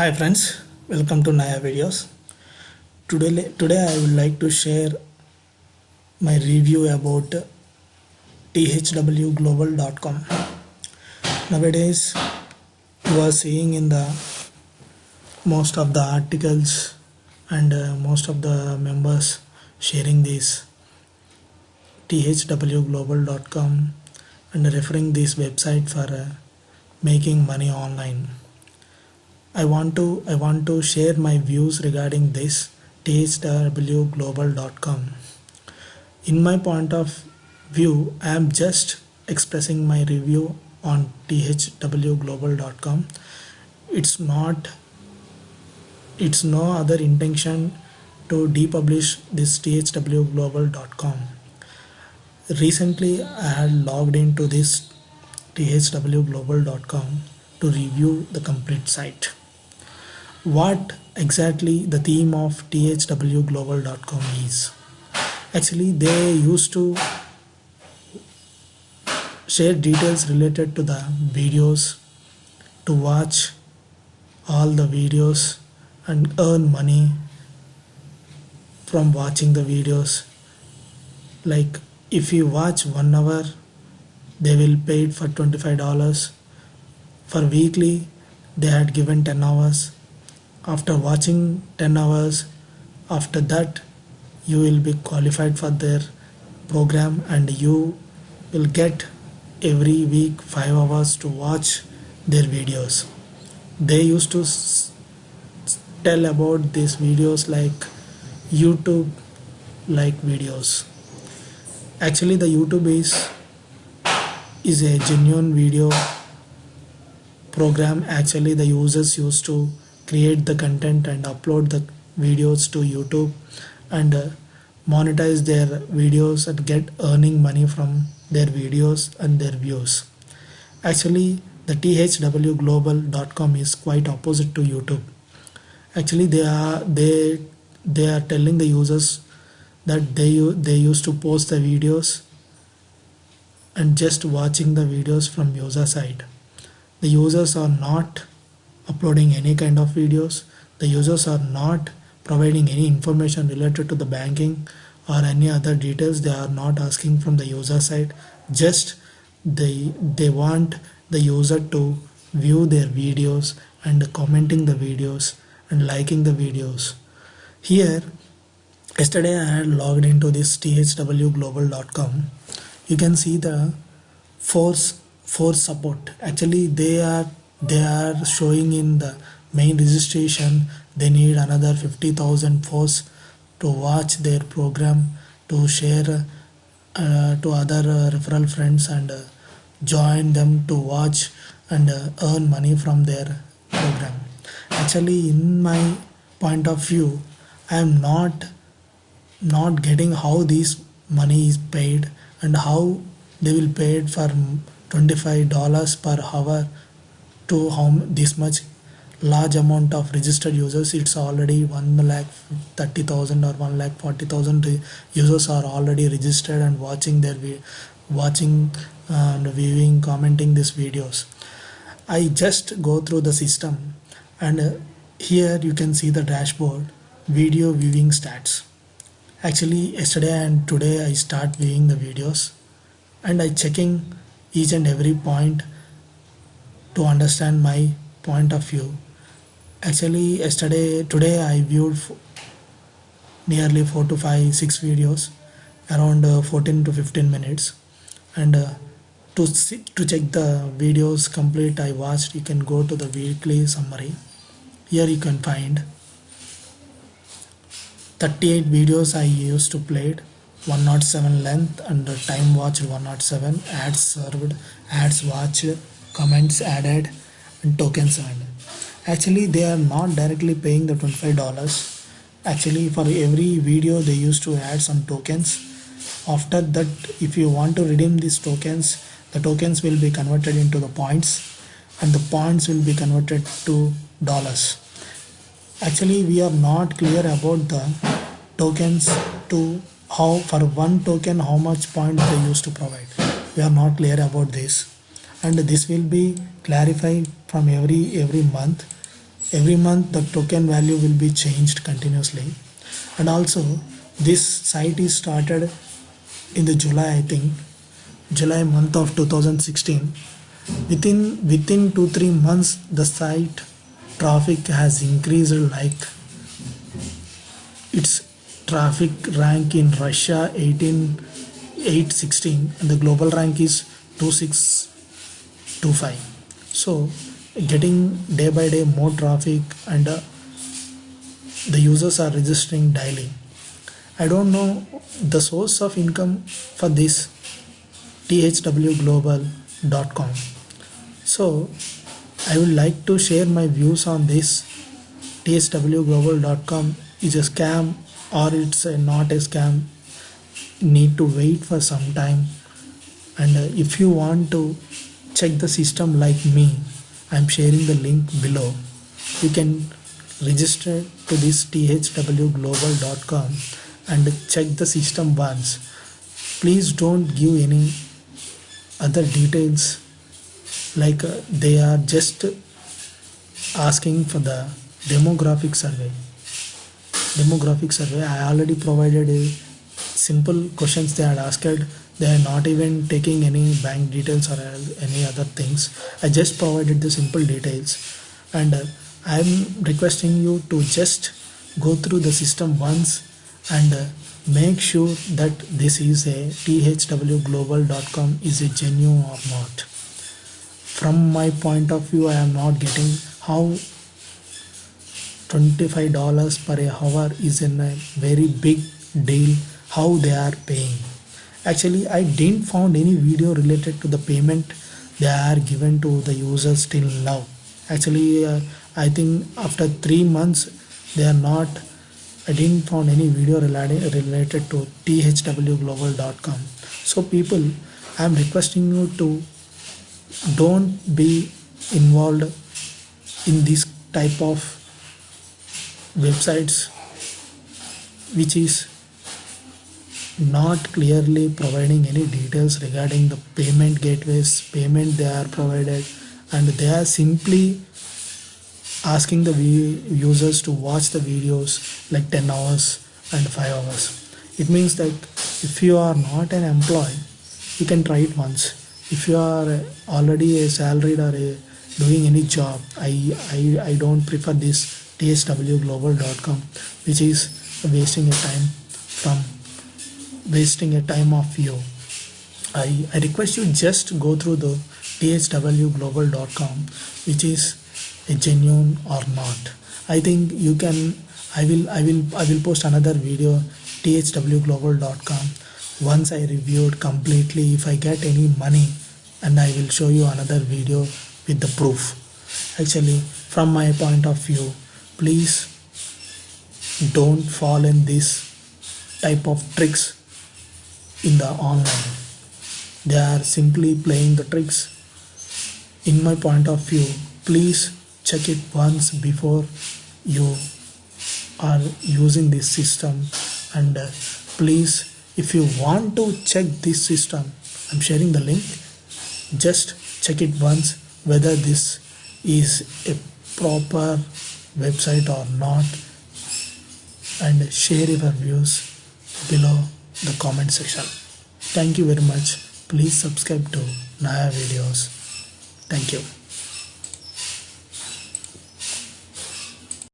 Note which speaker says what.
Speaker 1: Hi friends, welcome to Naya videos. Today, today I would like to share my review about thwglobal.com. Nowadays, you are seeing in the most of the articles and uh, most of the members sharing this thwglobal.com and referring this website for uh, making money online. I want to I want to share my views regarding this thwglobal.com. In my point of view, I am just expressing my review on thwglobal.com. It's not it's no other intention to depublish this thwglobal.com. Recently, I had logged into this thwglobal.com to review the complete site what exactly the theme of thwglobal.com is. Actually, they used to share details related to the videos to watch all the videos and earn money from watching the videos. Like if you watch one hour they will pay it for $25 for weekly they had given 10 hours after watching 10 hours after that you will be qualified for their program and you will get every week 5 hours to watch their videos. They used to tell about these videos like youtube like videos. Actually the youtube is is a genuine video program. Actually the users used to create the content and upload the videos to YouTube and uh, monetize their videos and get earning money from their videos and their views. Actually, the thwglobal.com is quite opposite to YouTube. Actually, they are they they are telling the users that they they used to post the videos and just watching the videos from user side. The users are not uploading any kind of videos. The users are not providing any information related to the banking or any other details. They are not asking from the user side. Just they they want the user to view their videos and commenting the videos and liking the videos. Here yesterday i had logged into this thwglobal.com you can see the force force support. Actually they are they are showing in the main registration. They need another 50,000 force to watch their program to share uh, to other uh, referral friends and uh, join them to watch and uh, earn money from their program. Actually in my point of view i am not not getting how this money is paid and how they will pay it for $25 per hour to how this much large amount of registered users. It's already 1 lakh 30,000 or 1 lakh 40,000 users are already registered and watching their watching and viewing commenting these videos. I just go through the system and uh, here you can see the dashboard video viewing stats. Actually yesterday and today I start viewing the videos and I checking each and every point to understand my point of view. Actually yesterday today I viewed nearly 4 to 5 6 videos around uh, 14 to 15 minutes. And uh, to see, to check the videos complete I watched. You can go to the weekly summary. Here you can find 38 videos I used to played 107 length and time watched 107 ads served. Ads watched comments added and tokens earned. Actually they are not directly paying the $25 actually for every video they used to add some tokens. After that if you want to redeem these tokens the tokens will be converted into the points and the points will be converted to dollars. Actually we are not clear about the tokens to how for one token how much points they used to provide. We are not clear about this and this will be clarified from every every month. Every month the token value will be changed continuously. And also this site is started in the July I think July month of 2016 within within 2 3 months the site traffic has increased like its traffic rank in Russia 18 816 and the global rank is 2625 so getting day by day more traffic and uh, the users are registering daily. I don't know the source of income for this thwglobal.com so i would like to share my views on this. Thwglobal.com is a scam or it's a not a scam. Need to wait for some time. And uh, if you want to check the system like me. I'm sharing the link below. You can register to this thwglobal.com and check the system once. Please don't give any other details like uh, they are just asking for the demographic survey. Demographic survey i already provided a simple questions they had asked they are not even taking any bank details or any other things. I just provided the simple details. And uh, i'm requesting you to just go through the system once and uh, make sure that this is a thwglobal.com is a genuine or not. From my point of view i am not getting how $25 per hour is a very big deal how they are paying actually i didn't found any video related to the payment they are given to the users till now. Actually uh, i think after three months they are not i didn't found any video related related to thwglobal.com so people i am requesting you to don't be involved in this type of websites which is not clearly providing any details regarding the payment gateways payment they are provided and they are simply asking the users to watch the videos like 10 hours and 5 hours. It means that if you are not an employee you can try it once. If you are already a salaried or a doing any job i i, I don't prefer this thwglobal.com which is wasting your time from wasting a time of you I, I request you just go through the thwglobal.com which is a genuine or not. I think you can I will I will I will post another video thwglobal.com once I reviewed completely. If I get any money and I will show you another video with the proof. Actually from my point of view please don't fall in this type of tricks in the online. They are simply playing the tricks. In my point of view please check it once before you are using this system. And uh, please if you want to check this system i'm sharing the link. Just check it once whether this is a proper website or not. And share your views below the comment section. Thank you very much. Please subscribe to naya videos. Thank you